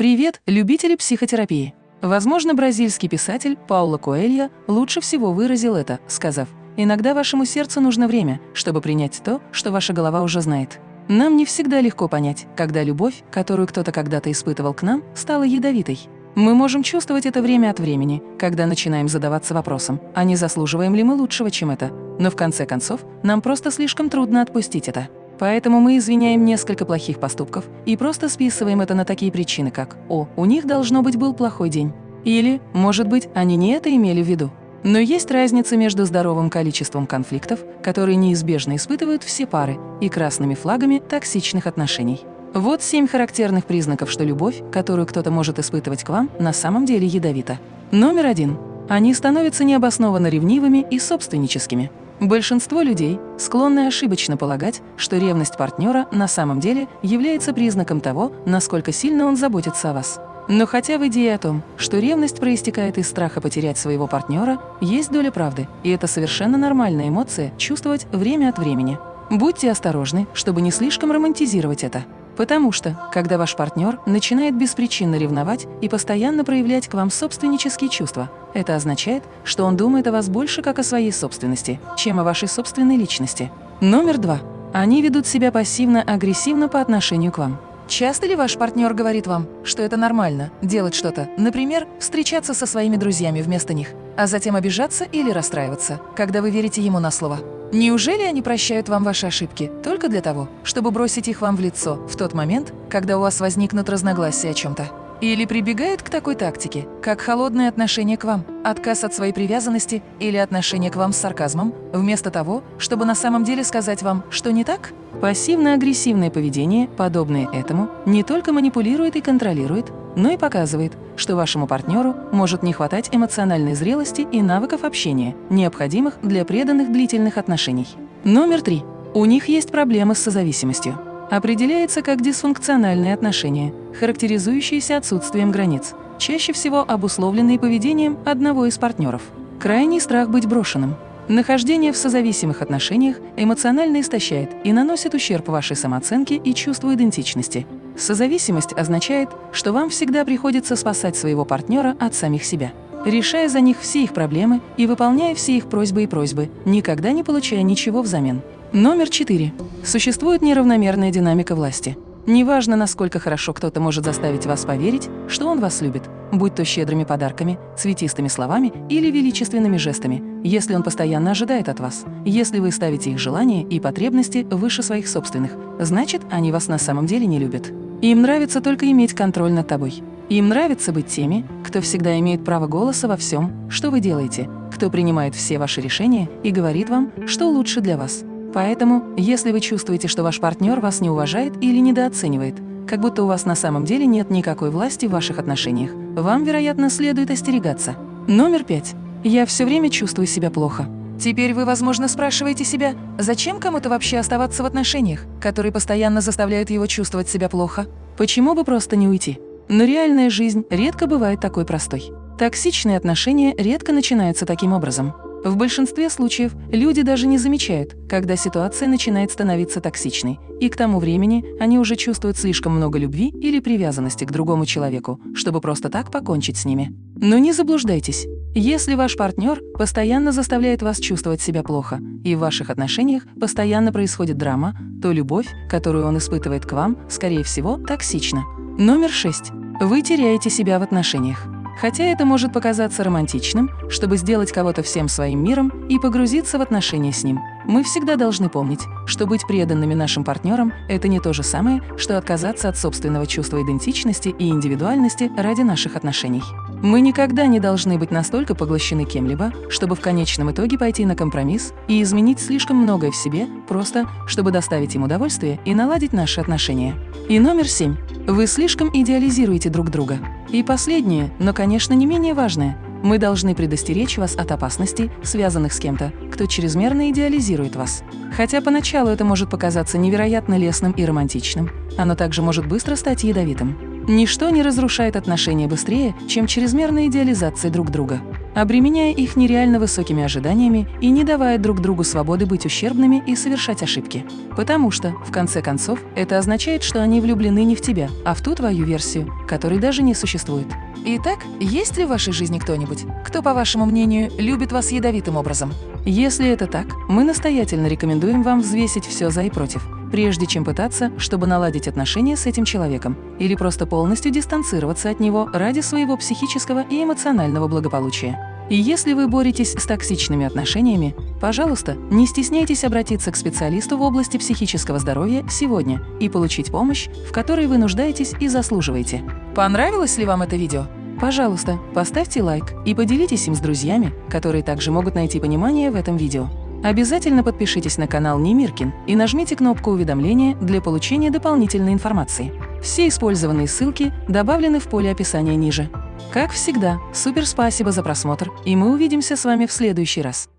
Привет, любители психотерапии! Возможно, бразильский писатель Пауло Коэльо лучше всего выразил это, сказав, «Иногда вашему сердцу нужно время, чтобы принять то, что ваша голова уже знает». Нам не всегда легко понять, когда любовь, которую кто-то когда-то испытывал к нам, стала ядовитой. Мы можем чувствовать это время от времени, когда начинаем задаваться вопросом, а не заслуживаем ли мы лучшего, чем это. Но в конце концов, нам просто слишком трудно отпустить это. Поэтому мы извиняем несколько плохих поступков и просто списываем это на такие причины, как «О, у них должно быть был плохой день» или «Может быть, они не это имели в виду». Но есть разница между здоровым количеством конфликтов, которые неизбежно испытывают все пары, и красными флагами токсичных отношений. Вот семь характерных признаков, что любовь, которую кто-то может испытывать к вам, на самом деле ядовита. Номер один. Они становятся необоснованно ревнивыми и собственническими. Большинство людей склонны ошибочно полагать, что ревность партнера на самом деле является признаком того, насколько сильно он заботится о вас. Но хотя в идее о том, что ревность проистекает из страха потерять своего партнера, есть доля правды, и это совершенно нормальная эмоция чувствовать время от времени. Будьте осторожны, чтобы не слишком романтизировать это. Потому что, когда ваш партнер начинает беспричинно ревновать и постоянно проявлять к вам собственнические чувства, это означает, что он думает о вас больше как о своей собственности, чем о вашей собственной личности. Номер два. Они ведут себя пассивно-агрессивно по отношению к вам. Часто ли ваш партнер говорит вам, что это нормально – делать что-то, например, встречаться со своими друзьями вместо них, а затем обижаться или расстраиваться, когда вы верите ему на слово? Неужели они прощают вам ваши ошибки только для того, чтобы бросить их вам в лицо в тот момент, когда у вас возникнут разногласия о чем-то? Или прибегают к такой тактике, как холодное отношение к вам, отказ от своей привязанности или отношение к вам с сарказмом, вместо того, чтобы на самом деле сказать вам, что не так? Пассивно-агрессивное поведение, подобное этому, не только манипулирует и контролирует, но и показывает, что вашему партнеру может не хватать эмоциональной зрелости и навыков общения, необходимых для преданных длительных отношений. Номер три. У них есть проблемы с созависимостью определяется как дисфункциональные отношения, характеризующиеся отсутствием границ, чаще всего обусловленные поведением одного из партнеров. Крайний страх быть брошенным. Нахождение в созависимых отношениях эмоционально истощает и наносит ущерб вашей самооценке и чувству идентичности. Созависимость означает, что вам всегда приходится спасать своего партнера от самих себя решая за них все их проблемы и выполняя все их просьбы и просьбы, никогда не получая ничего взамен. Номер четыре. Существует неравномерная динамика власти. Неважно, насколько хорошо кто-то может заставить вас поверить, что он вас любит, будь то щедрыми подарками, цветистыми словами или величественными жестами, если он постоянно ожидает от вас. Если вы ставите их желания и потребности выше своих собственных, значит, они вас на самом деле не любят. Им нравится только иметь контроль над тобой. Им нравится быть теми, кто всегда имеет право голоса во всем, что вы делаете, кто принимает все ваши решения и говорит вам, что лучше для вас. Поэтому, если вы чувствуете, что ваш партнер вас не уважает или недооценивает, как будто у вас на самом деле нет никакой власти в ваших отношениях, вам, вероятно, следует остерегаться. Номер пять. Я все время чувствую себя плохо. Теперь вы, возможно, спрашиваете себя, зачем кому-то вообще оставаться в отношениях, которые постоянно заставляют его чувствовать себя плохо? Почему бы просто не уйти? Но реальная жизнь редко бывает такой простой. Токсичные отношения редко начинаются таким образом. В большинстве случаев люди даже не замечают, когда ситуация начинает становиться токсичной, и к тому времени они уже чувствуют слишком много любви или привязанности к другому человеку, чтобы просто так покончить с ними. Но не заблуждайтесь. Если ваш партнер постоянно заставляет вас чувствовать себя плохо, и в ваших отношениях постоянно происходит драма, то любовь, которую он испытывает к вам, скорее всего, токсична. Номер шесть. Вы теряете себя в отношениях. Хотя это может показаться романтичным, чтобы сделать кого-то всем своим миром и погрузиться в отношения с ним, мы всегда должны помнить, что быть преданными нашим партнерам – это не то же самое, что отказаться от собственного чувства идентичности и индивидуальности ради наших отношений. Мы никогда не должны быть настолько поглощены кем-либо, чтобы в конечном итоге пойти на компромисс и изменить слишком многое в себе, просто чтобы доставить им удовольствие и наладить наши отношения. И номер семь. Вы слишком идеализируете друг друга. И последнее, но, конечно, не менее важное. Мы должны предостеречь вас от опасностей, связанных с кем-то, кто чрезмерно идеализирует вас. Хотя поначалу это может показаться невероятно лесным и романтичным, оно также может быстро стать ядовитым. Ничто не разрушает отношения быстрее, чем чрезмерная идеализация друг друга. обременяя их нереально высокими ожиданиями и не давая друг другу свободы быть ущербными и совершать ошибки. Потому что, в конце концов, это означает, что они влюблены не в тебя, а в ту твою версию, которой даже не существует. Итак, есть ли в вашей жизни кто-нибудь, кто, по вашему мнению, любит вас ядовитым образом? Если это так, мы настоятельно рекомендуем вам взвесить все за и против, прежде чем пытаться, чтобы наладить отношения с этим человеком, или просто полностью дистанцироваться от него ради своего психического и эмоционального благополучия. И если вы боретесь с токсичными отношениями, пожалуйста, не стесняйтесь обратиться к специалисту в области психического здоровья сегодня и получить помощь, в которой вы нуждаетесь и заслуживаете. Понравилось ли вам это видео? Пожалуйста, поставьте лайк и поделитесь им с друзьями, которые также могут найти понимание в этом видео. Обязательно подпишитесь на канал Немиркин и нажмите кнопку уведомления для получения дополнительной информации. Все использованные ссылки добавлены в поле описания ниже. Как всегда, супер спасибо за просмотр, и мы увидимся с вами в следующий раз.